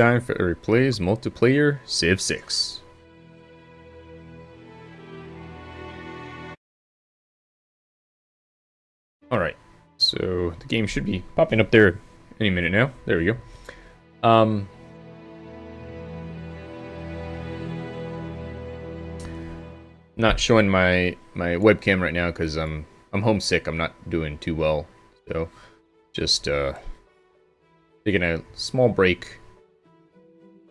time for Eric Plays Multiplayer Civ 6. Alright, so the game should be popping up there any minute now. There we go. Um, not showing my my webcam right now because I'm I'm homesick. I'm not doing too well, so just uh, taking a small break.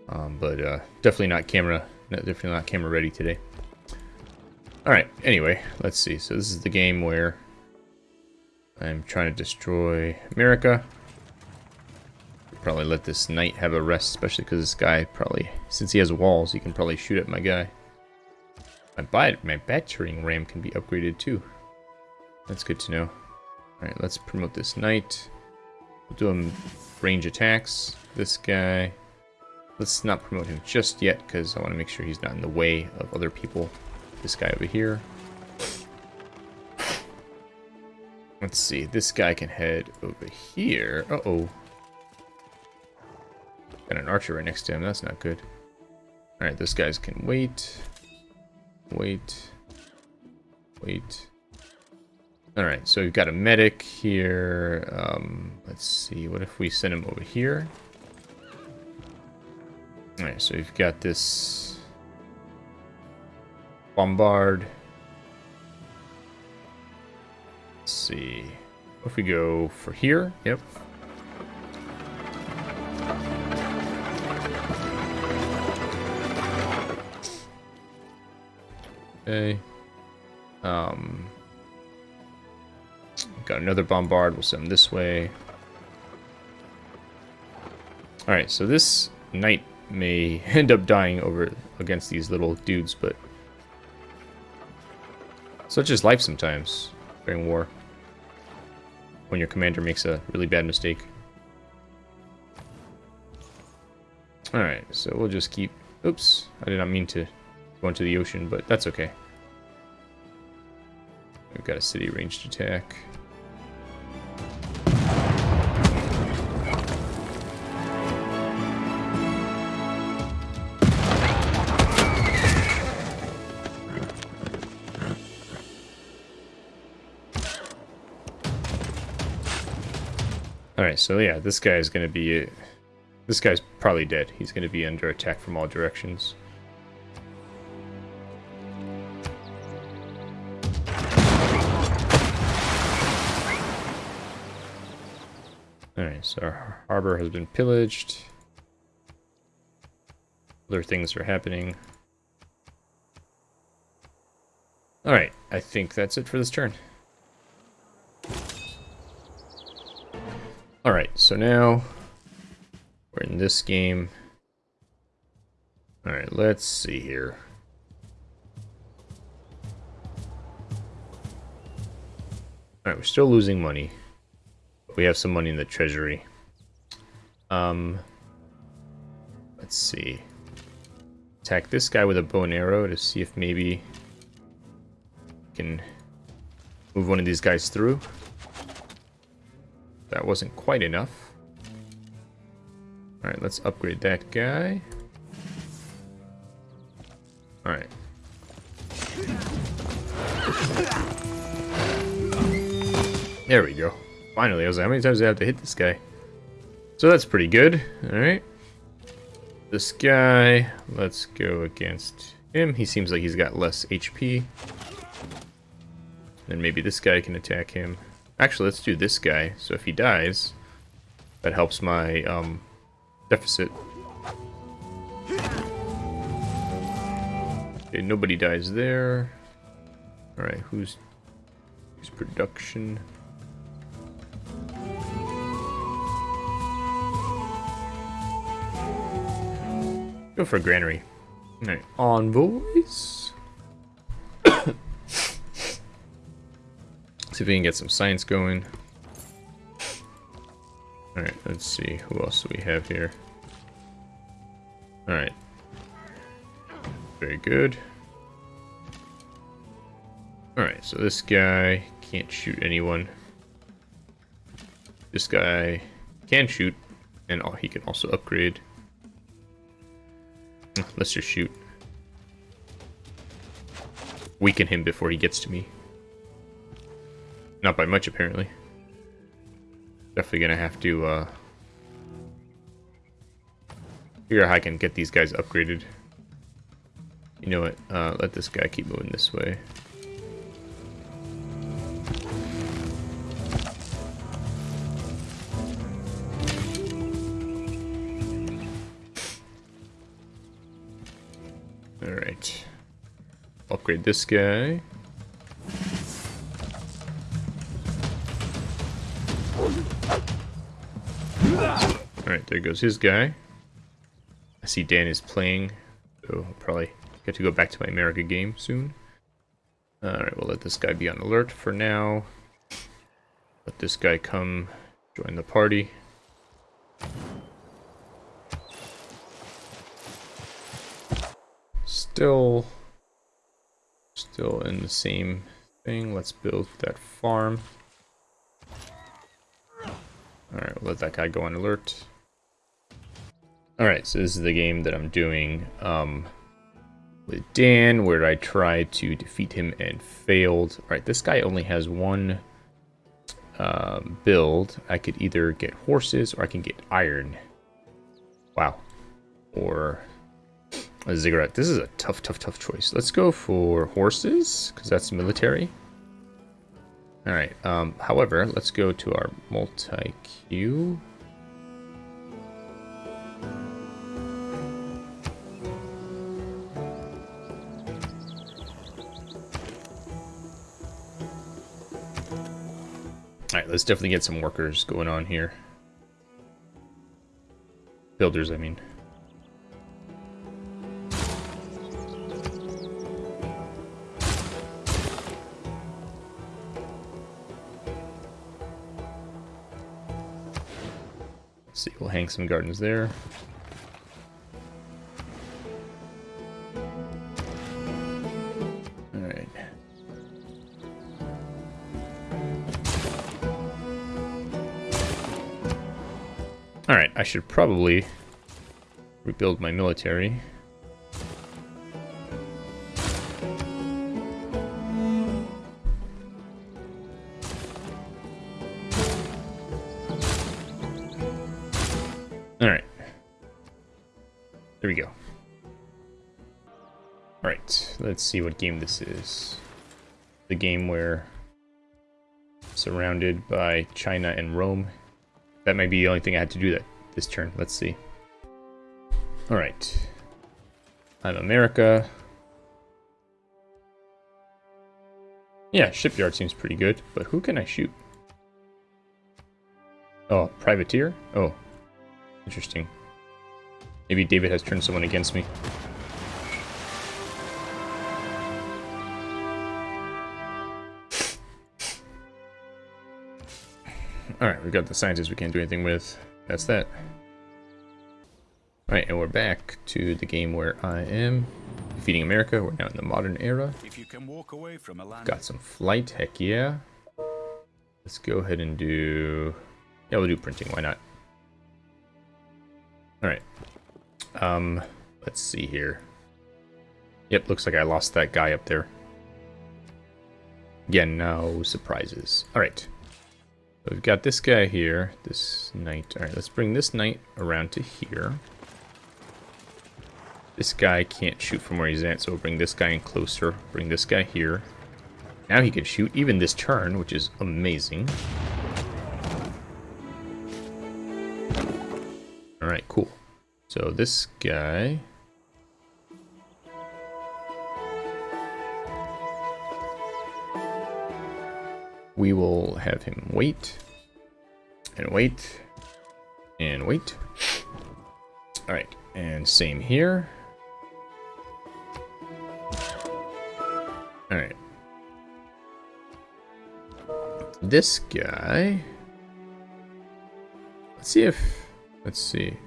Um, but uh, definitely not camera, definitely not camera ready today. All right. Anyway, let's see. So this is the game where I'm trying to destroy America. Probably let this knight have a rest, especially because this guy probably, since he has walls, he can probably shoot at my guy. My, bat my battering ram can be upgraded too. That's good to know. Alright, let's promote this knight. We'll do him range attacks. This guy. Let's not promote him just yet, because I want to make sure he's not in the way of other people. This guy over here. Let's see, this guy can head over here. Uh-oh. Got an archer right next to him, that's not good. Alright, this guys can wait. Wait. Wait. Alright, so we've got a medic here. Um, let's see, what if we send him over here? Alright, so we've got this bombard. Let's see. If we go for here? Yep. Okay. Um, got another bombard. We'll send them this way. Alright, so this knight may end up dying over against these little dudes, but such is life sometimes during war. When your commander makes a really bad mistake. Alright, so we'll just keep... Oops, I did not mean to go into the ocean, but that's okay. We've got a city ranged attack. Alright, so yeah, this guy is going to be... This guy's probably dead. He's going to be under attack from all directions. Alright, so our harbor has been pillaged. Other things are happening. Alright, I think that's it for this turn. Alright, so now we're in this game. Alright, let's see here. Alright, we're still losing money. We have some money in the treasury. Um, let's see. Attack this guy with a bow and arrow to see if maybe we can move one of these guys through. That wasn't quite enough. Alright, let's upgrade that guy. Alright. There we go. Finally, I was like, how many times do I have to hit this guy? So that's pretty good. Alright. This guy, let's go against him. He seems like he's got less HP. Then maybe this guy can attack him. Actually, let's do this guy. So if he dies, that helps my um, deficit. Okay, nobody dies there. Alright, who's, who's production? Go for granary. Alright, envoys. If we can get some science going. Alright, let's see. Who else do we have here? Alright. Very good. Alright, so this guy can't shoot anyone. This guy can shoot, and he can also upgrade. let's just shoot. Weaken him before he gets to me. Not by much, apparently. Definitely gonna have to, uh... Figure out how I can get these guys upgraded. You know what? Uh, let this guy keep moving this way. Alright. Upgrade this guy. There goes his guy. I see Dan is playing, so I'll probably get to go back to my America game soon. Alright, we'll let this guy be on alert for now. Let this guy come join the party. Still, still in the same thing. Let's build that farm. Alright, we'll let that guy go on alert. Alright, so this is the game that I'm doing um, with Dan, where I tried to defeat him and failed. Alright, this guy only has one uh, build. I could either get horses or I can get iron. Wow. Or a ziggurat. This is a tough, tough, tough choice. Let's go for horses, because that's military. Alright, um, however, let's go to our multi-queue. Alright, let's definitely get some workers going on here. Builders, I mean. see, we'll hang some gardens there. I should probably rebuild my military. Alright. There we go. Alright, let's see what game this is. The game where surrounded by China and Rome. That might be the only thing I had to do that this turn. Let's see. Alright. I'm America. Yeah, shipyard seems pretty good, but who can I shoot? Oh, privateer? Oh, interesting. Maybe David has turned someone against me. Alright, we've got the scientists we can't do anything with. That's that. Alright, and we're back to the game where I am defeating America. We're now in the modern era. If you can walk away from a land got some flight, heck yeah. Let's go ahead and do... Yeah, we'll do printing, why not? Alright. Um, let's see here. Yep, looks like I lost that guy up there. Again, no surprises. Alright we've got this guy here, this knight. Alright, let's bring this knight around to here. This guy can't shoot from where he's at, so we'll bring this guy in closer. Bring this guy here. Now he can shoot even this turn, which is amazing. Alright, cool. So this guy... we will have him wait and wait and wait. All right, and same here. All right. This guy. Let's see if. Let's see.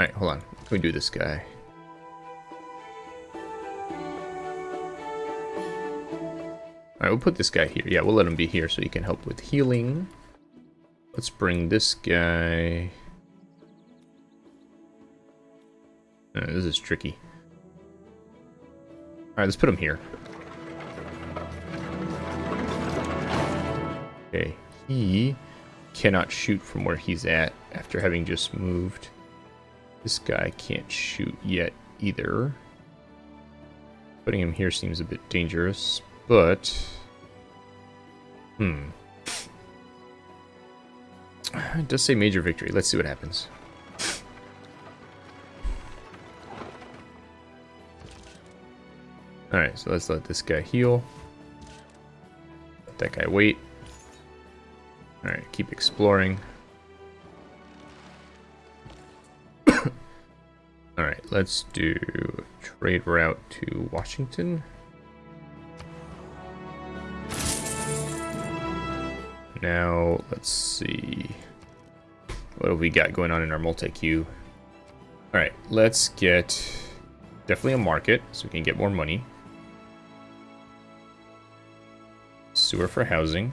All right, hold on. Can we do this guy? Alright, we'll put this guy here. Yeah, we'll let him be here so he can help with healing. Let's bring this guy... Uh, this is tricky. Alright, let's put him here. Okay, he cannot shoot from where he's at after having just moved. This guy can't shoot yet either. Putting him here seems a bit dangerous, but... Hmm. It does say major victory. Let's see what happens. Alright, so let's let this guy heal. Let that guy wait. Alright, keep exploring. Alright, let's do trade route to Washington. Now, let's see. What have we got going on in our multi-queue? Alright, let's get definitely a market so we can get more money. Sewer for housing.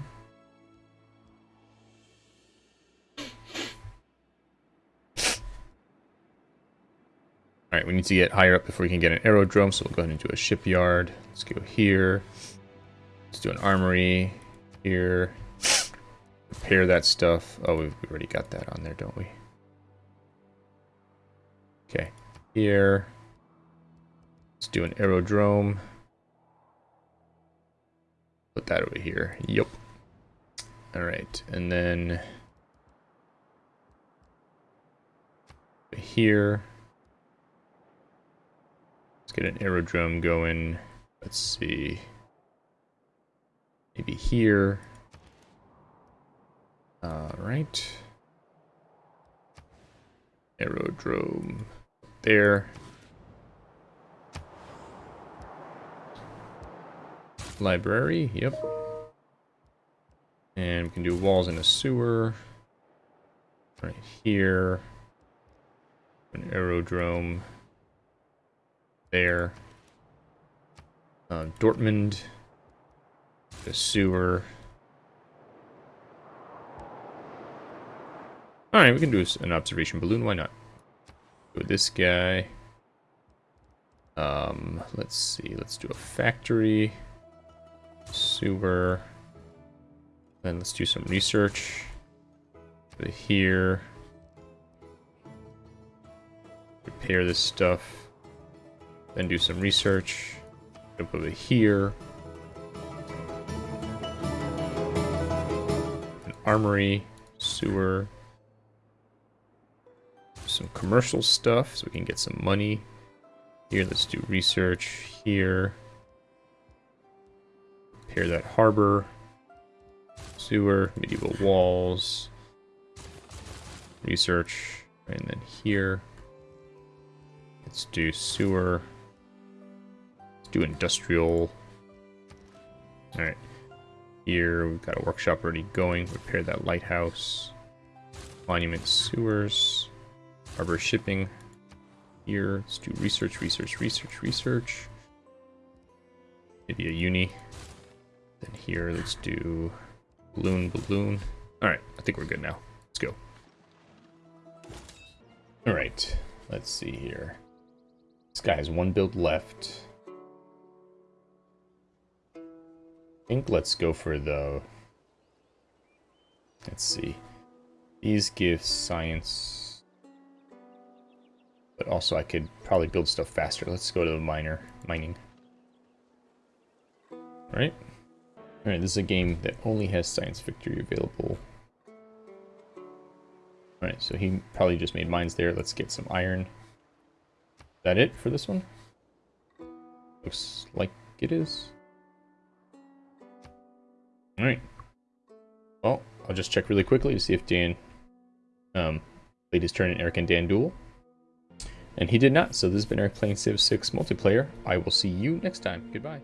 Alright, we need to get higher up before we can get an aerodrome, so we'll go ahead and do a shipyard. Let's go here. Let's do an armory here. Repair that stuff. Oh, we've already got that on there, don't we? Okay, here. Let's do an aerodrome. Put that over here. Yep. Alright, and then... Here. Let's get an aerodrome going. Let's see. Maybe here. Alright. Aerodrome there. Library, yep. And we can do walls in a sewer. Right here. An aerodrome there. Uh, Dortmund, the sewer. Alright, we can do an observation balloon, why not? Go this guy. Um, let's see, let's do a factory. Sewer. Then let's do some research. Go here. Repair this stuff. Then do some research. Jump over here. An armory, sewer. Some commercial stuff so we can get some money. Here, let's do research. Here. Repair that harbor. Sewer, medieval walls. Research. And then here. Let's do sewer Let's do industrial. Alright. Here, we've got a workshop already going. Repair that lighthouse. Monument sewers. Harbor shipping. Here, let's do research, research, research, research. Maybe a uni. Then here, let's do balloon, balloon. Alright, I think we're good now. Let's go. Alright, let's see here. This guy has one build left. think let's go for the... Let's see. These give science. But also I could probably build stuff faster. Let's go to the miner mining. All right? Alright, this is a game that only has science victory available. Alright, so he probably just made mines there. Let's get some iron. Is that it for this one? Looks like it is. Alright. Well, I'll just check really quickly to see if Dan um, played his turn in Eric and Dan Duel. And he did not, so this has been Eric playing Civ 6 multiplayer. I will see you next time. Goodbye.